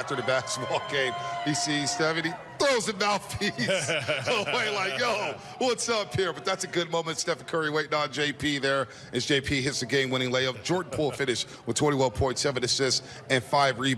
after the basketball game. He sees Stephen, he throws a mouthpiece away like, yo, what's up here? But that's a good moment. Stephen Curry waiting on JP there as JP hits the game-winning layup. Jordan Poole finished with 21.7 assists, and 5 rebounds.